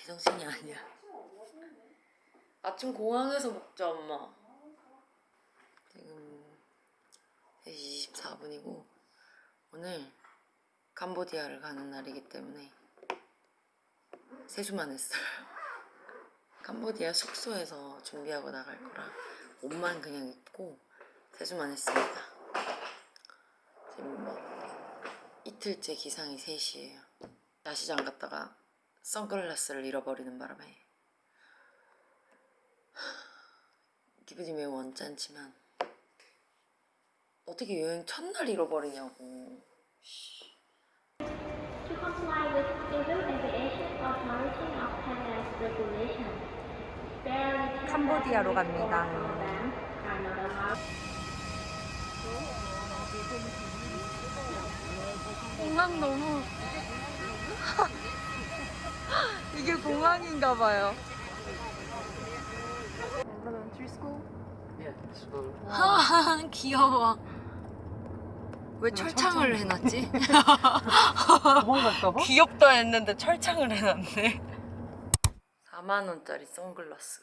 제정신이 아니야. 아침 공항에서 먹자 엄마. 지금 3시 24분이고 오늘 캄보디아를 가는 날이기 때문에 세수만 했어요. 캄보디아 숙소에서 준비하고 나갈 거라 옷만 그냥 입고 세수만 했습니다. 지금 뭐 이틀째 기상이 3시예요. 야시장 갔다가 선글라스를 잃어버리는 바람에 기분이 매우 언짢지만 어떻게 여행 첫날 잃어버리냐고 To comply with Civil Aviation Authority of Thailand's regulations, spare return 캄보디아로 갑니다. 공항 너무 이게 공항인가 봐요. 하하 귀여워. 왜 철창을 해놨지? 도망갈까봐? 귀엽다 했는데 철창을 해놨네. 4만 원짜리 선글라스.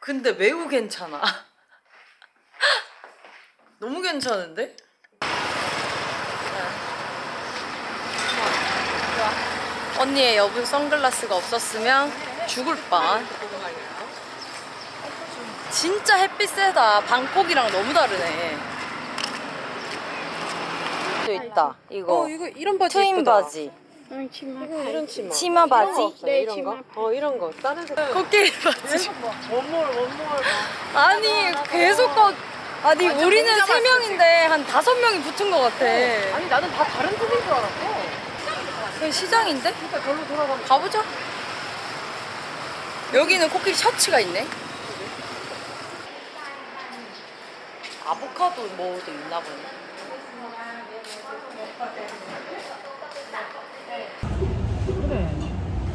근데 매우 괜찮아. 너무 괜찮은데? 언니의 여분 선글라스가 없었으면 죽을 뻔. 진짜 햇빛 세다. 방콕이랑 너무 다르네. 또 있다. 이거. 어 이거 이런 바지 트윈 예쁘다. 바지. 이거 이런 치마. 치마 바지. 네 이런 거. 어 이런 거. 다른 색깔. 코끼리 바지. 원몰 원몰. 아니 계속 거 아니 우리는 세 명인데 한 다섯 명이 붙은 것 같아. 아니 나는 다 다른 색인 줄 알았어. 여기 시장인데? 그러니까 절로 돌아가면 가보자. 여기는 코끼리 셔츠가 있네. 아보카도 뭐도 있나 보네.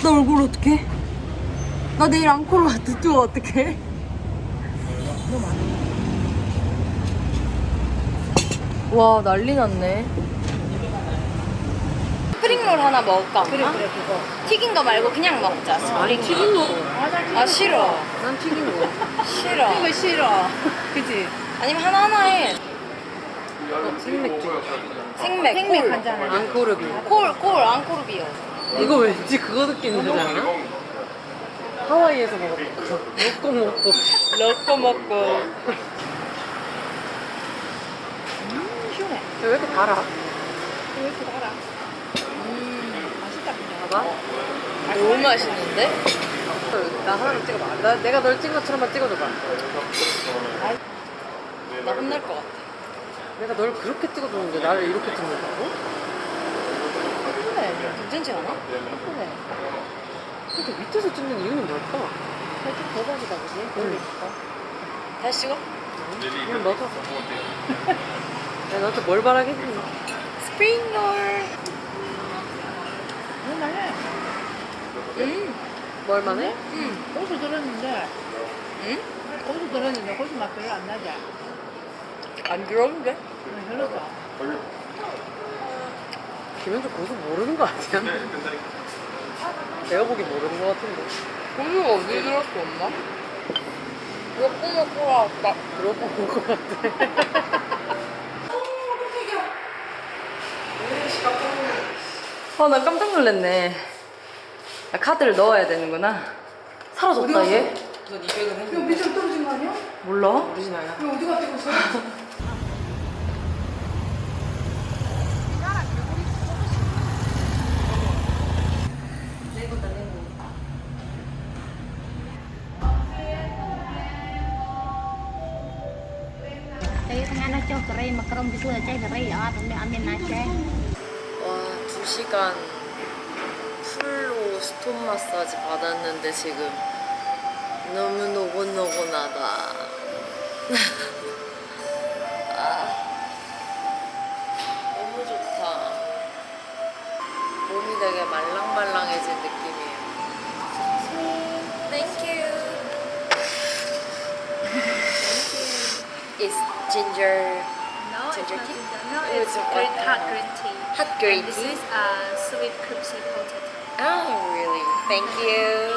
나 얼굴 어떡해? 나 내일 앙코르 투어 어떡해? 와 난리 났네. spring roll 하나 먹을까? 그래 그래 그거. 튀긴 거 말고 그냥 먹자. 스프링. 튀긴 거. 아 싫어. 난 튀긴 거. 싫어. 이거 싫어. 그지? 아니면 하나 하나 해. 생맥주. 생맥. 생맥 한 잔. 앙코르비. 콜, 콜, 앙코르 비어. 이거 왠지 그거 느낌 않아? 하와이에서 먹었던 거. 먹고 먹고. 넣고 먹고. 왜 이렇게 달아? 봐봐. 너무 맛있는데? 나 하나만 찍어봐. 나, 내가 널 찍은 것처럼만 찍어줘봐. 나 혼날 것 같아. 내가 널 그렇게 찍어줬는데 나를 이렇게 찍는다고? 그래, 괜찮지 않아? 그렇게 밑에서 찍는 이유는 뭘까? 살짝 대박이다, 그지? 응. 다시 찍어? 그냥 넣어줘. 내가 너한테 뭘 바라겠니? 스프링롤. 음, 뭘만 해? 음, 고수 들었는데 음? 고수 들었는데 고수 맛 별로 안 나지? 안 들었는데? 응, 별로다. 김현주 고수 모르는 거 아니야? 내가 보기 모르는 거 같은데. 고수가 어디 들었어, 엄마? 몇번 먹고 왔다. 그러고 본거 같아. 아, 나 깜짝 놀랐네. 아, 카드를 넣어야 되는구나. 사라졌다, 얘. 넌 200은 했는데. 미션 떨어진 거 아니야? 몰라? 오리지널이야. 이거 어디 갔다 chạy. 와, 2시간 풀로 스톤 마사지 받았는데 지금 너무 노곤노곤하다. 아, 너무 좋다. 몸이 되게 말랑말랑해진 느낌이에요. Thank you. Thank you. It's ginger. No, ginger Coconut tea? ginger. No, It it's was green, hot uh, green tea. Hot green And this tea? is uh, sweet crispy potato. Oh, really? Thank you.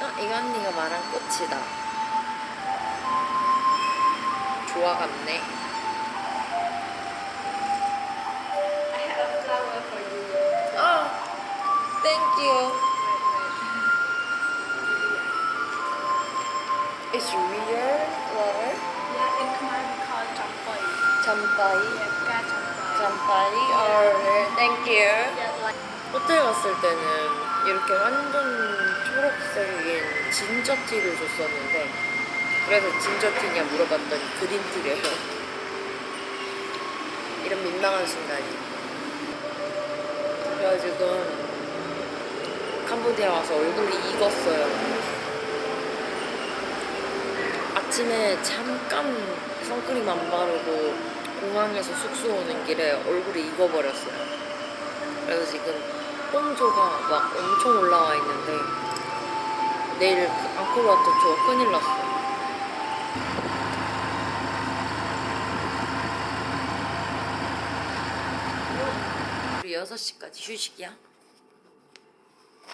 어, 이거 언니가 말한 꽃이다. 좋아갔네. I have a flower for you. Oh, thank you. It's real flower? Yeah, in Khmer we call it champai. 잠바이? Yeah, cat champai. 잠바이? Oh, thank you. Yeah, like 호텔 갔을 때는 이렇게 완전 초록색인 진저티를 줬었는데 그래서 진저티냐 물어봤더니 그린티래요. 이런 민망한 순간이. 그래가지고 캄보디아 와서 얼굴이 익었어요. 아침에 잠깐 선크림 안 바르고 공항에서 숙소 오는 길에 얼굴이 익어버렸어요 그래서 지금 뽕조가 막 엄청 올라와 있는데 내일 그 앙코르와트 투어 큰일 났어. 우리 6시까지 휴식이야?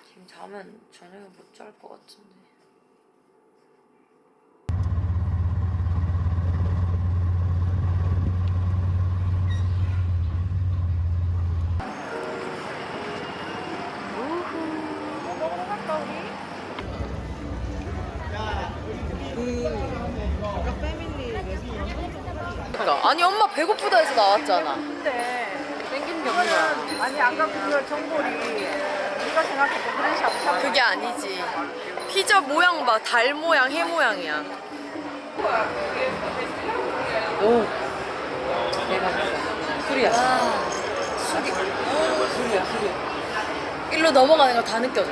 지금 자면 저녁에 못 잘 것 같은데. 그러니까 아니 엄마 배고프다 해서 나왔잖아. 땡기는 게 없나? 아니 아까 그 정보리 네가 생각했던 그런 샤브샤브 그게 아니지. 피자 모양 봐. 달 모양, 해 모양이야. 오. 대박이다. 술이야. 아, 술이 술이야, 술이야. 일로 넘어가는 거 다 느껴져.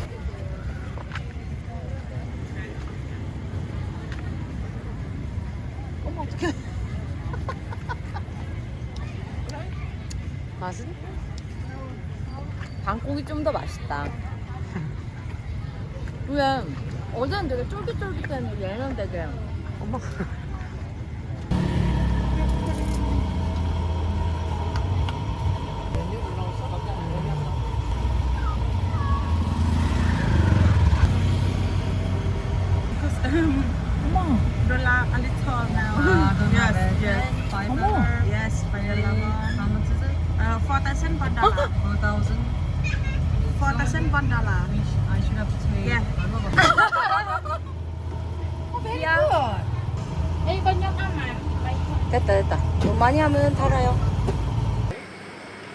맛은? 방콕이 좀 더 맛있다. 왜? 어제는 되게 쫄깃쫄깃했는데 얘는 되게 엄마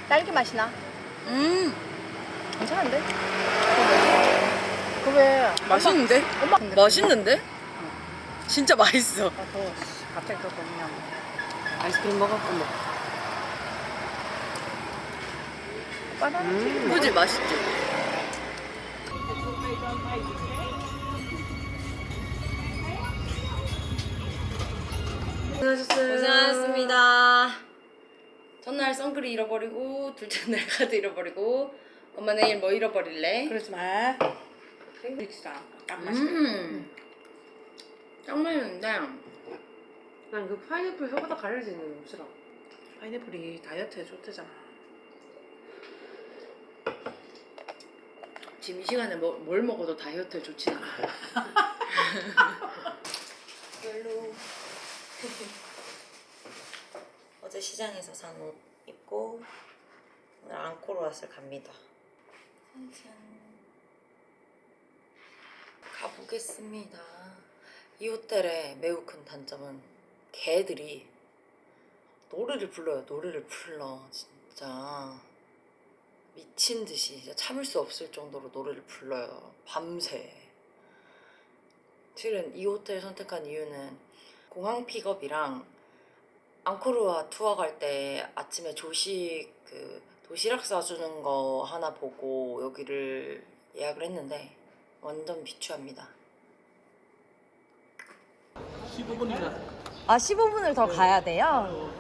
딸기 맛이 나. 음. 괜찮은데? 그왜 맛있는데? 엄마 맛있는데? 진짜 맛있어. 더 갑자기 또 그냥 아이스크림 먹었고 뭐. 바나나 그지 맛있지? 고생하셨습니다. 첫날 선글이 잃어버리고 둘째 날 카드 잃어버리고 엄마 내일 뭐 잃어버릴래? 그러지 마. 릭스다. 딱 맛있게. 음. 짱 맛있는데 난 그 파인애플 혀보다 가려지는 싫어. 파인애플이 다이어트에 좋대잖아. 지금 이 시간에 뭐, 뭘 먹어도 다이어트에 좋지 않아. 별로. 시장에서 산 옷 입고 오늘 앙코르왓을 갑니다. 짠짠. 가보겠습니다. 이 호텔의 매우 큰 단점은 개들이 노래를 불러요. 노래를 불러 진짜. 미친 듯이 진짜 참을 수 없을 정도로 노래를 불러요. 밤새. 실은 이 호텔 선택한 이유는 공항 픽업이랑 앙코르와 투어 갈 때 아침에 조식 그 도시락 싸주는 거 하나 보고 여기를 예약을 했는데 완전 비추합니다. 아 15분을 더 가야 돼요?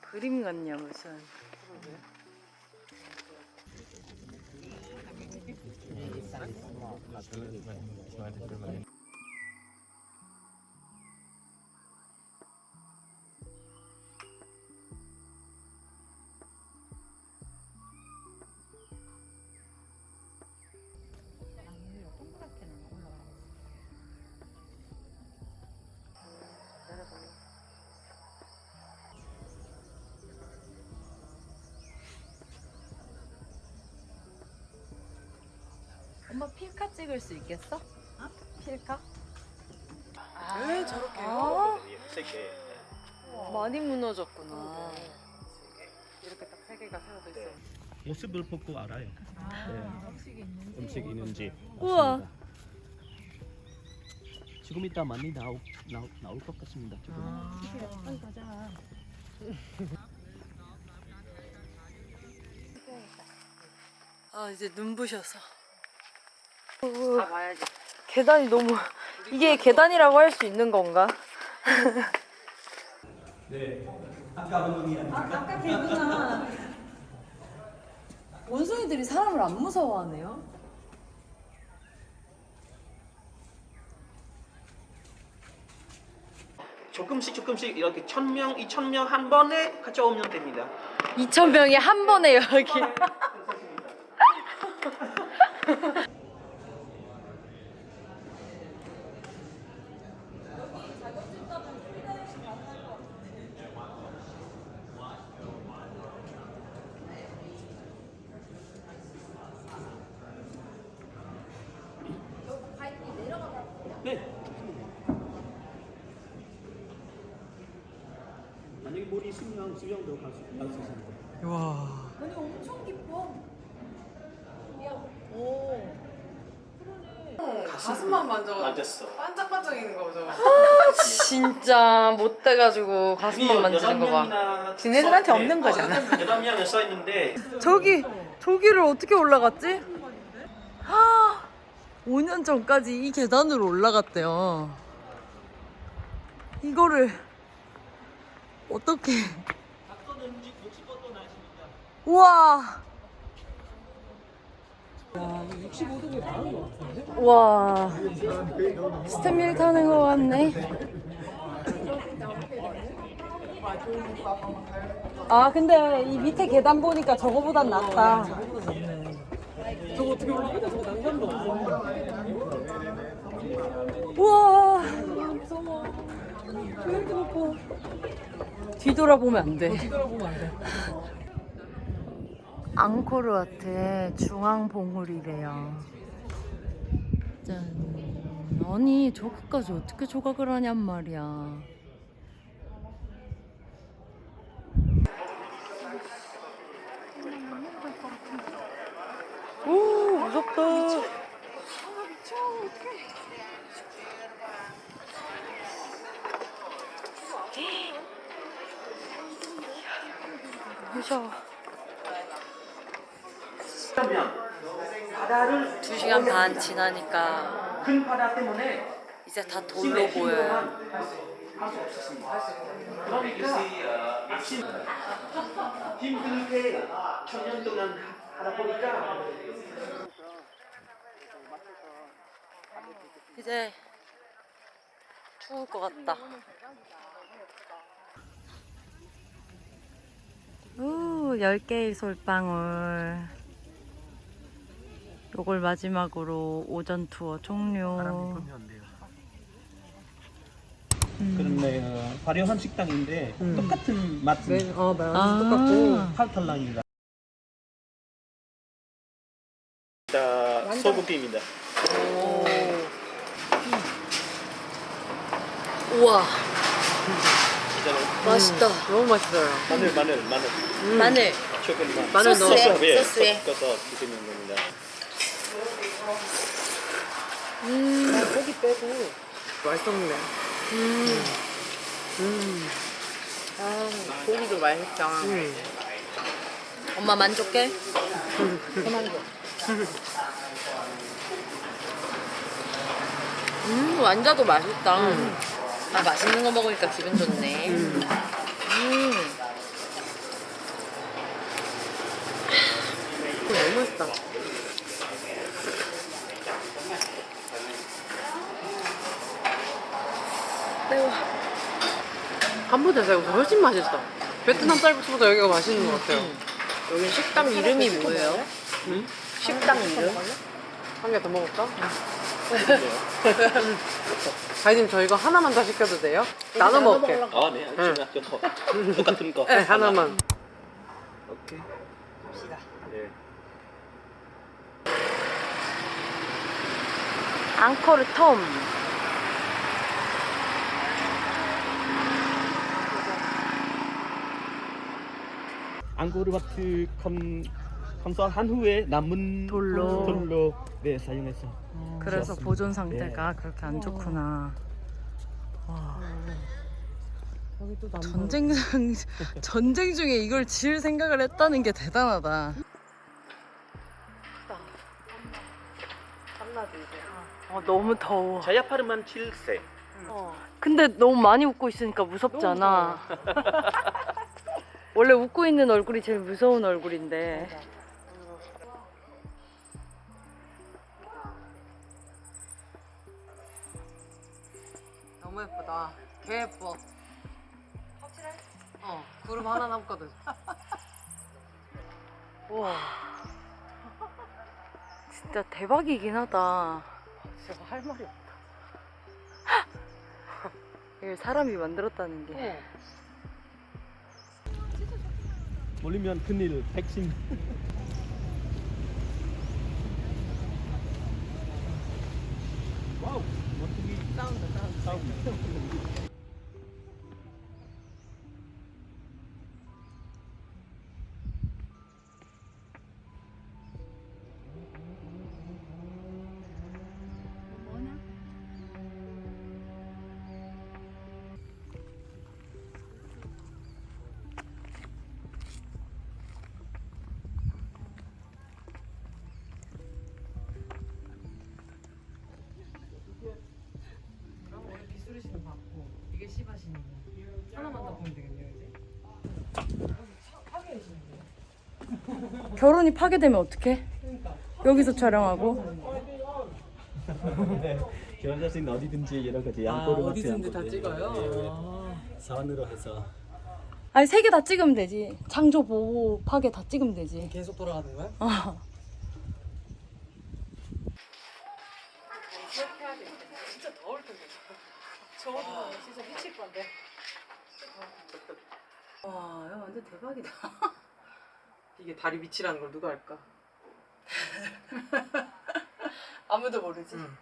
그림 같냐 무슨 엄마 필카 찍을 수 있겠어? 필카? 왜 저렇게 아 세개 많이 무너졌구나 이렇게 딱 세 개가 세워져 있어. 모습을 보고 알아요. 네. 음식 있는지. 우와. 지금 이따 많이 나오, 나오, 나올 것 같습니다. 지금. 아 이제 눈부셔서 다 봐야지. 계단이 너무 이게 계단이라고 할 수 있는 건가? 네. 아까 운동이 아닙니까? 개구나 원숭이들이 사람을 안 무서워하네요 조금씩 조금씩 이렇게 천 명, 이천 명 한 번에 가져오면 됩니다. 2천 명이 한 번에 여기 네. 만약에 물이 있으면 수영도 갈수 있습니다. 가슴만 만져. 맞았어. 반짝반짝이는 거죠. 진짜 못 돼가지고 가슴만 만지는 거 봐 지네들한테 없는 거잖아. 여덟 명이 써 있는데 저기 저기를 어떻게 올라갔지? 하, 5년 전까지 이 계단으로 올라갔대요. 이거를 어떻게? 우와. 와, 스탠밀 타는 거 같네. 아 근데 이 밑에 계단 보니까 저거보단 낫다. 저거 어떻게 올라가? 저거 난간도. 우와 무서워. 왜 이렇게 높아? 뒤돌아보면 안 돼. 뒤돌아보면 안 돼. 앙코르와트의 중앙봉우리래요. 짠. 아니 저거까지 어떻게 조각을 하냔 말이야. 오 무섭다. 무서워. 바다를 2시간 반 지나니까 큰 바다 때문에 이제 다 돌로 보여요. 할수 없었습니다. 그러니까 아침 힘들게 천년 동안 하다 보니까 이제 추울 것 같다. 오, 10개의 솔방울. 요걸 마지막으로 오전 투어 종료. 안 돼요. 그런데 어, 화려한 식당인데 똑같은 맛 네, 어. 아. 똑같고. 팔탈랑입니다. 자, 소고기입니다. 우와, 맛있다. 너무 맛있어요. 마늘, 마늘, 마늘, 마늘. 조금만. 마늘 소스에, 예, 소스에. 섞어서 드시는 겁니다. 난 고기 빼고 맛있었네. 음. 음. 아, 고기도 맛있다. 음. 엄마 만족해? 음, 완자도 맛있다. 아, 맛있는 거 먹으니까 기분 좋네. 음. 너무 맛있다. 캄보디아 쌀국수 훨씬 맛있어. 베트남 쌀국수보다 여기가 맛있는 것 같아요. 여기 식당 이름이 뭐예요? 응? 식당 이름? 한 개 더 먹을까? 가이님 저 이거 하나만 더 시켜도 돼요? 나눠 먹을게. 아, 네, 알겠습니다. 저 똑같은 거. 네, 하나만. 오케이. 네. 앙코르 톰. 앙코르와트 컨 건설한 후에 남은 돌로. 돌로 네 사용해서 그래서 좋았습니다. 보존 상태가 그렇게 안 좋구나. 여기 또 남부. 전쟁 중 전쟁 중에 이걸 지을 생각을 했다는 게 대단하다. 어, 너무 더워. 자야파르만 7세. 근데 너무 많이 웃고 있으니까 무섭잖아. 원래 웃고 있는 얼굴이 제일 무서운 얼굴인데. 너무 예쁘다. 개 예뻐. 확실해? 어, 구름 하나 남거든. 우와. 진짜 대박이긴 하다. 진짜 할 말이 없다. 이걸 사람이 만들었다는 게. 어. 몰리면 큰일 백신 와우 어떻게 싸운다, 싸운다. 싸우고 결혼이 파괴되면 어떡해? 여기서 촬영하고? 네 결혼 사진 어디든지 여러 가지 아, 앙코르와트 어디든지 다. 찍어요? 아. 선으로 해서 아니 세 개 다 찍으면 되지. 창조 보호 파괴 다 찍으면 되지. 계속 돌아가는 거야? 어. 진짜 더울 텐데. 저거 진짜 미칠 건데. 와, 야, 완전 대박이다. 다리 밑이라는 걸 누가 알까? 아무도 모르지. 응.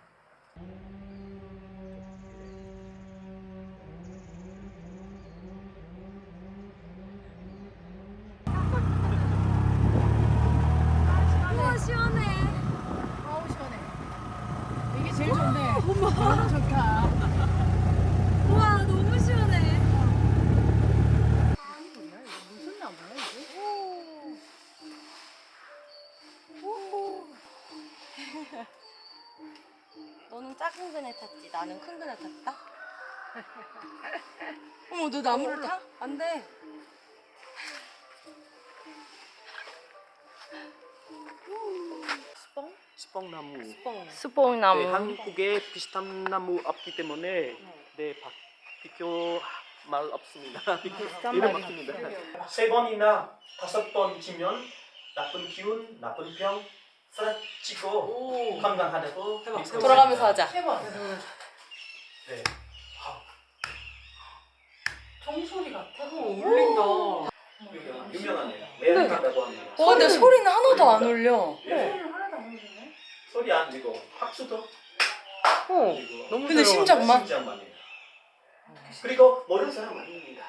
작은 그네 탔지, 나는 큰 그네 탔다. 어머, 너 나무를 타? 안 돼. 스뽕나무. 스뽕나무. 네, 한국에 비슷한 나무 없기 때문에 네, 바, 비교 말 없습니다. 이름 없습니다. 세 번이나 다섯 번 지면 나쁜 기운, 나쁜 병 쓰러지고 건강하다고 해봐, 믿고 돌아가면서. 하자. 해봐. 네. 종소리 같아. 어, 울린다. 유명, 유명하네요. 레알하다고 합니다. 와, 근데 소리는 하나도 안 울려. 네. 소리 안 들고 박수도 어, 너무 근데. 심장만? 심장만이에요. 그리고 모든 사람 아닙니다.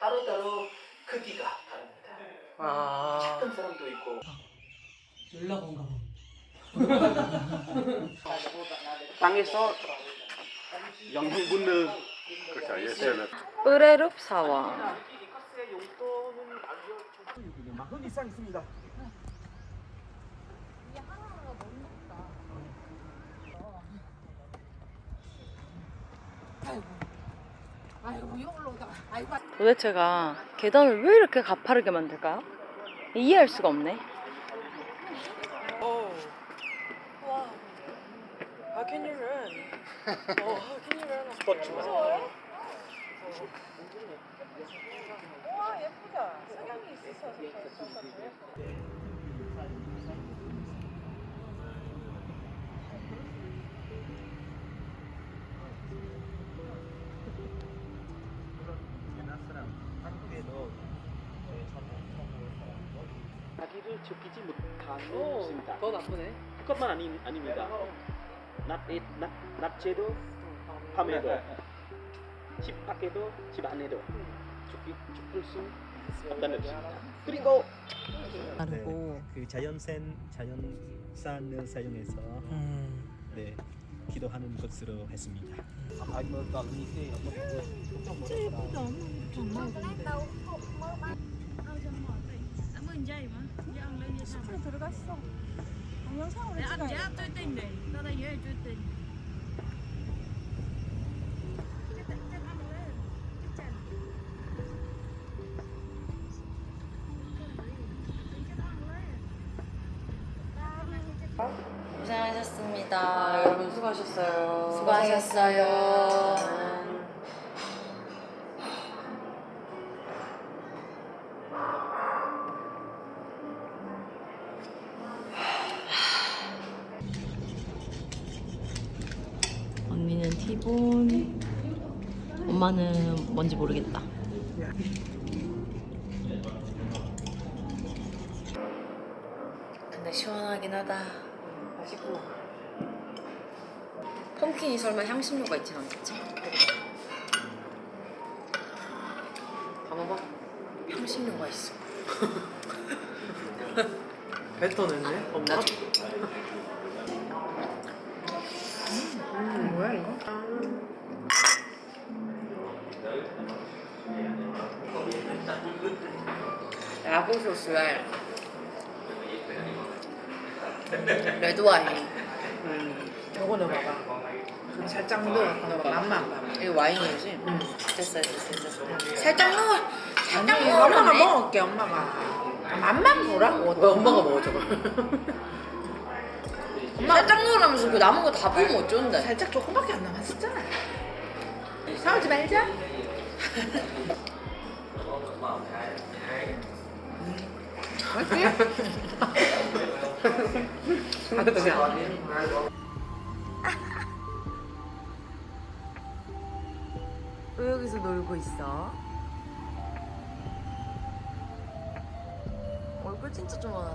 따로따로 크기가 다릅니다. 아. 작은 사람도 있고 연락 온가 봐. 땅에서 영양분을 으레룹 사원. 만원 이상 있습니다. 도대체가 계단을 왜 이렇게 가파르게 만들까요? 이해할 수가 없네. 스포츠만. 자기를 지키지 못하는 것입니다. 더 나쁘네. 그것만 아니, 아닙니다. 낮에도 밤에도 집 밖에도 집 안에도 죽기, 죽을 수 없다는 것입니다. 그리고 네, 그 자연산 자연산을 사용해서 네 기도하는 것으로 했습니다. 들어갔어. 동영상으로 찍어야 고생하셨습니다. 아, 여러분 수고하셨어요. 수고하셨어요. 뭔지 모르겠다. 근데 시원하긴 하다. 맛있고. 펌킨이 설마 향신료가 있진 않겠지? 다 먹어. 향신료가 있어. 뱉어냈네. 엄마. 야 구 소스에 레드 와인. 요거 넣어봐봐. 그럼 살짝 넣어. 넣어봐. 맛만 봐. 이거 와인이지? 응. 됐어, 됐어, 됐어. 살짝 넣어. 살짝 아니, 엄마가. 먹을게, 엄마가. 맛만 보라고. 왜 엄마가 먹어 저걸? 살짝 넣으라면서 그 남은 거다 부으면 어쩐데? 살짝 조금밖에 안 남았었잖아. 싸우지 말자. 왜 여기서 놀고 있어? 얼굴 진짜 좋아.